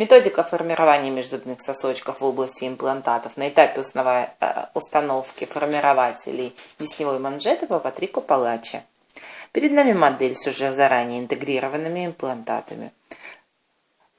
Методика формирования межзубных сосочков в области имплантатов на этапе э, установки формирователей десневой манжеты по Патрику Палачи. Перед нами модель с уже заранее интегрированными имплантатами.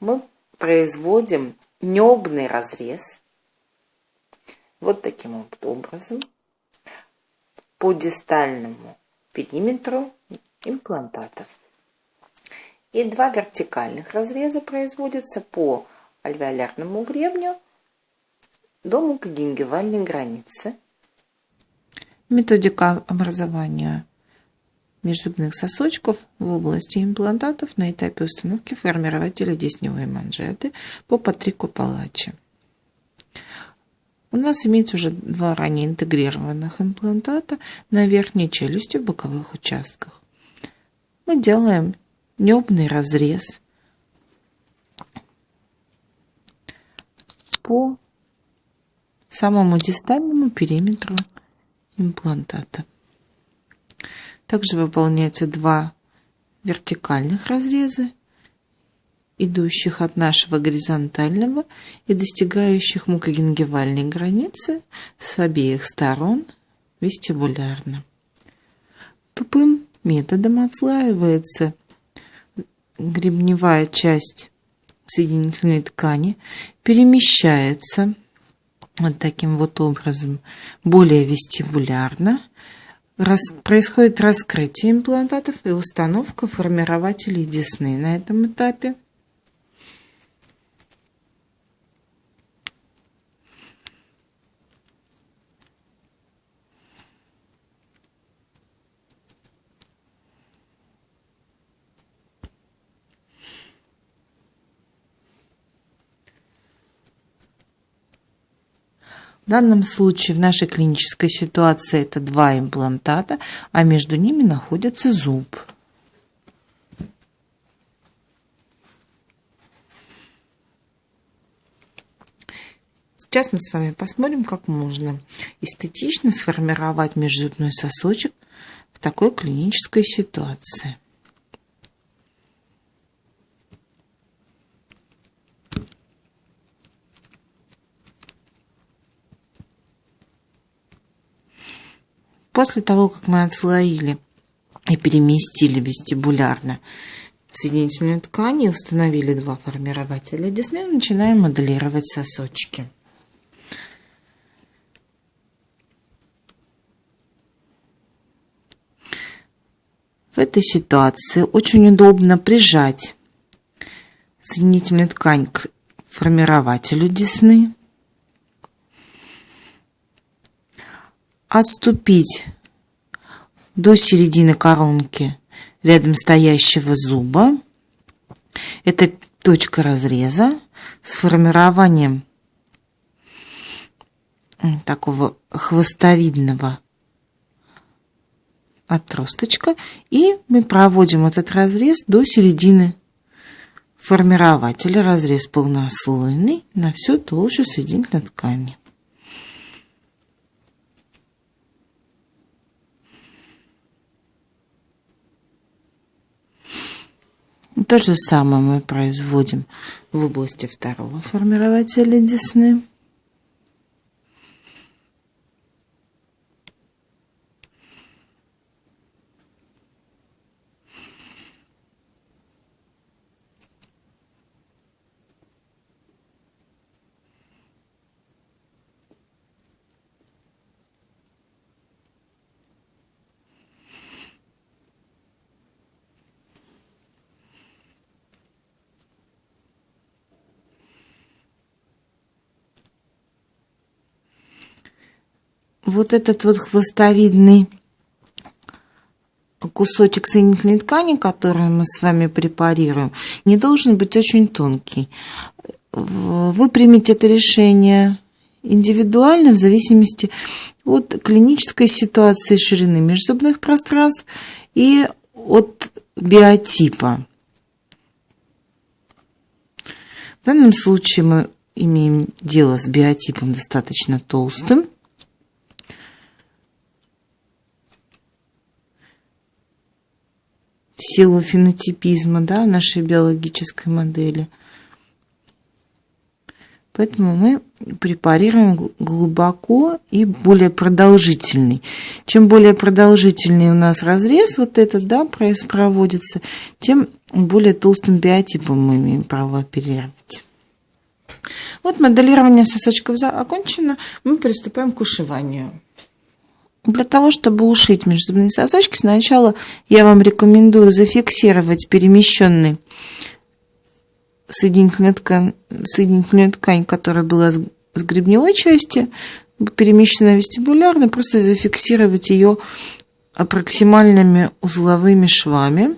Мы производим небный разрез вот таким вот образом по дистальному периметру имплантатов. И два вертикальных разреза производятся по альвеолярному гребню до мукогенгивальной границы. Методика образования межзубных сосочков в области имплантатов на этапе установки формирователя десневой манжеты по Патрику Палачи. У нас имеется уже два ранее интегрированных имплантата на верхней челюсти в боковых участках. Мы делаем небный разрез по самому дистальному периметру имплантата. Также выполняются два вертикальных разреза, идущих от нашего горизонтального и достигающих мукогенгивальной границы с обеих сторон вестибулярно. Тупым методом отслаивается гребневая часть соединительной ткани перемещается вот таким вот образом более вестибулярно. Рас, происходит раскрытие имплантатов и установка формирователей десны на этом этапе. В данном случае в нашей клинической ситуации это два имплантата, а между ними находится зуб. Сейчас мы с вами посмотрим, как можно эстетично сформировать межзубной сосочек в такой клинической ситуации. После того, как мы отслоили и переместили вестибулярно соединительную ткань и установили два формирователя десны, начинаем моделировать сосочки. В этой ситуации очень удобно прижать соединительную ткань к формирователю десны отступить до середины коронки рядом стоящего зуба. Это точка разреза с формированием такого хвостовидного отросточка. И мы проводим этот разрез до середины формирователя. Разрез полнослойный на всю толщу соединительной ткани. То же самое мы производим в области второго формирователя десны. Вот этот вот хвостовидный кусочек соединительной ткани, который мы с вами препарируем, не должен быть очень тонкий. Вы примете это решение индивидуально в зависимости от клинической ситуации ширины межзубных пространств и от биотипа. В данном случае мы имеем дело с биотипом достаточно толстым. Силу фенотипизма да, нашей биологической модели. Поэтому мы препарируем глубоко и более продолжительный. Чем более продолжительный у нас разрез вот этот, да, проводится, тем более толстым биотипом мы имеем право оперировать. Вот моделирование сосочков окончено, мы приступаем к ушиванию. Для того, чтобы ушить межзубные сосочки, сначала я вам рекомендую зафиксировать перемещенный соединительную ткань, соединительную ткань, которая была с гребневой части, перемещена вестибулярно, просто зафиксировать ее проксимальными узловыми швами.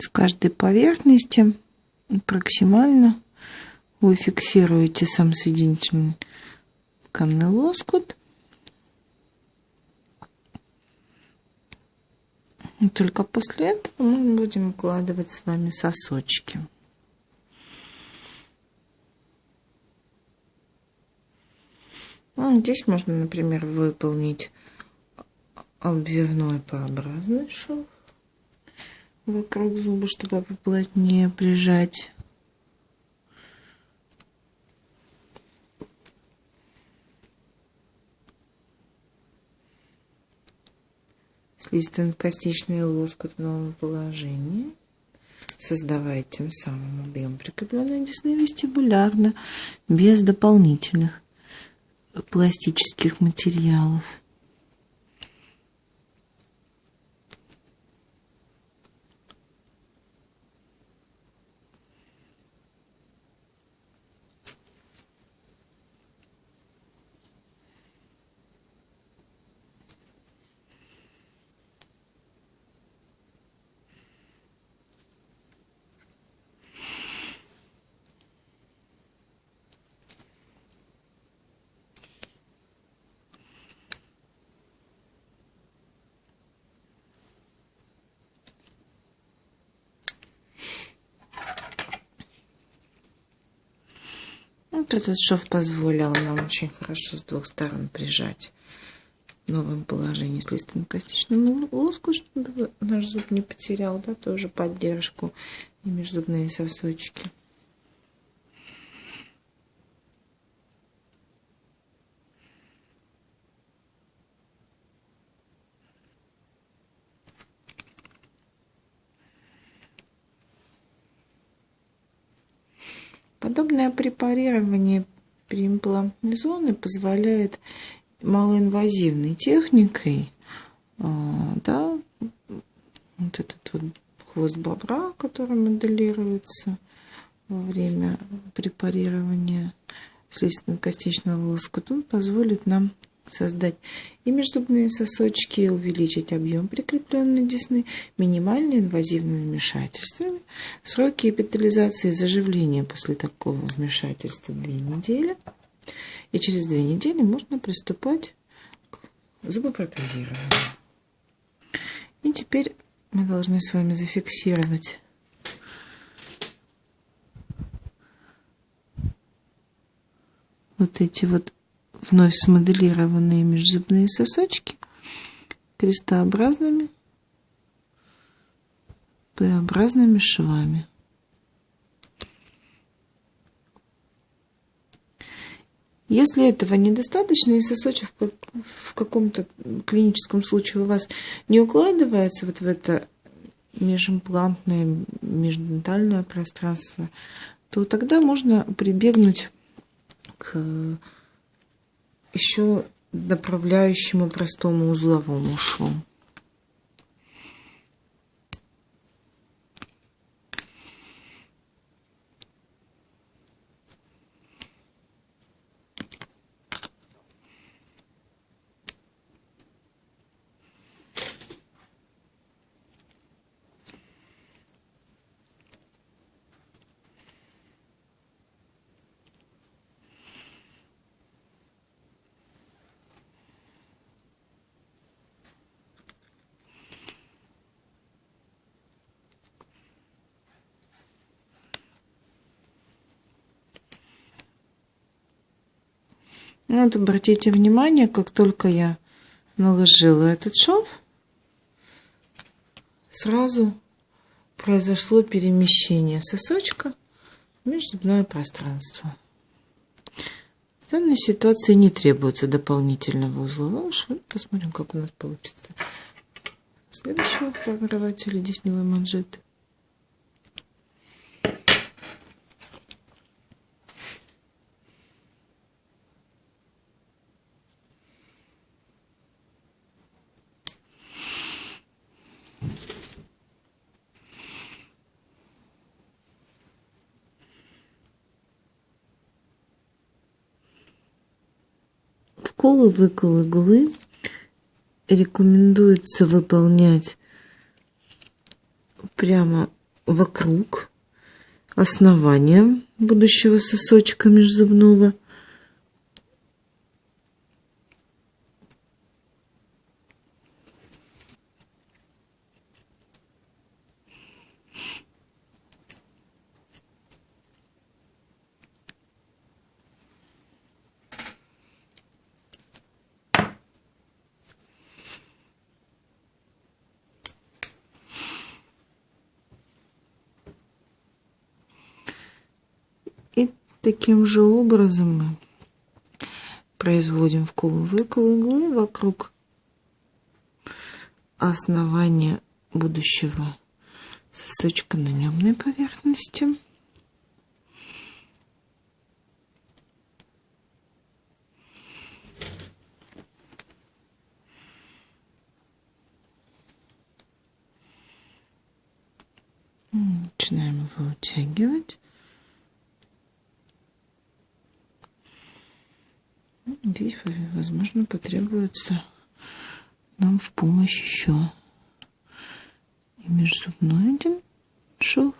с каждой поверхности максимально вы фиксируете сам соединительный тканный лоскут. И только после этого мы будем укладывать с вами сосочки. Ну, здесь можно, например, выполнить обвивной П-образный шов вокруг зуба, чтобы поплотнее прижать. Слизистонкостичный лоскут в новом положении, создавая тем самым объем прикрепленной десны вестибулярно, без дополнительных пластических материалов. Вот этот шов позволил нам очень хорошо с двух сторон прижать в новом положении с листонокостичным лоску, чтобы наш зуб не потерял, да, тоже поддержку и межзубные сосочки. Препарирование преимплантной зоны позволяет малоинвазивной техникой, а, да, вот этот вот хвост бобра, который моделируется во время препарирования слизистно-костичного лоскута, позволит нам создать и межзубные сосочки, увеличить объем прикрепленной десны минимально инвазивными вмешательствами. Сроки эпитализации заживления после такого вмешательства две недели. И через две недели можно приступать к зубопротезированию. И теперь мы должны с вами зафиксировать вот эти вот вновь смоделированные межзубные сосочки крестообразными П-образными швами. Если этого недостаточно, и сосочек в каком-то клиническом случае у вас не укладывается вот в это межимплантное, междентальное пространство, то тогда можно прибегнуть к еще направляющему простому узловому шву. Вот обратите внимание, как только я наложила этот шов, сразу произошло перемещение сосочка в межзубное пространство. В данной ситуации не требуется дополнительного узлового шва. Посмотрим, как у нас получится. Следующего формирователя десневой манжеты. Вколы, выкол иглы рекомендуется выполнять прямо вокруг основания будущего сосочка межзубного. Таким же образом мы производим вкол-выкол иглы вокруг основания будущего сосочка на немной поверхности. Начинаем его утягивать. Здесь, возможно, потребуется нам в помощь еще и межзубной один шов.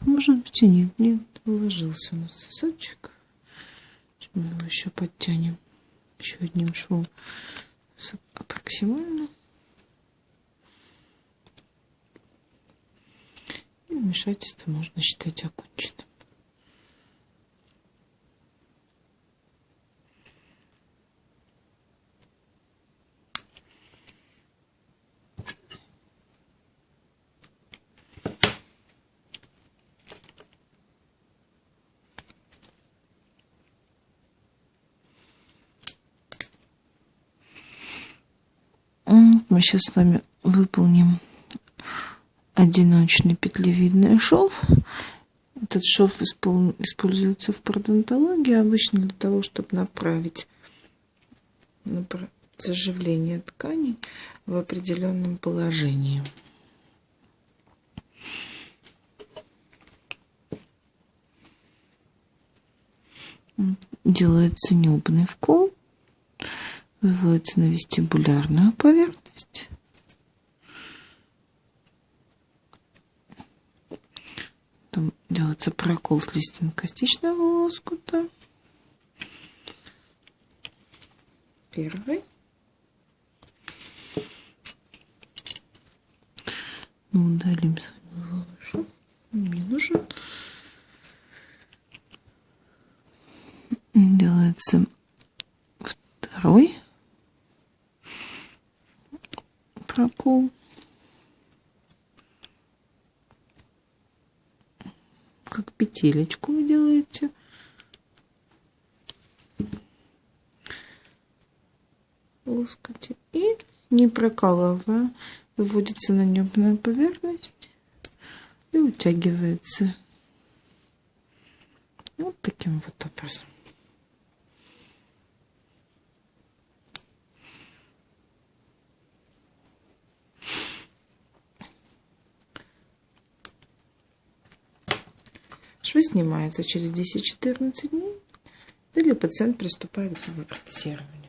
Может быть и нет, нет, уложился у нас сосочек. Мы его еще подтянем еще одним швом аппроксимально. Вмешательство можно считать оконченным. Мы сейчас с вами выполним одиночный петлевидный шов. Этот шов используется в пародонтологии обычно для того, чтобы направить заживление тканей в определенном положении. Делается нюбный вкол, выводится на вестибулярную поверхность. Потом делается прокол с лиственнокостичного лоскута. Первый. Ну, удалим шов. Не нужен. Делается второй прокол. Как петелечку вы делаете. лоскуте и не прокалывая выводится на небная поверхность и утягивается вот таким вот образом. Швы снимаются через 10-14 дней, или пациент приступает к протезированию.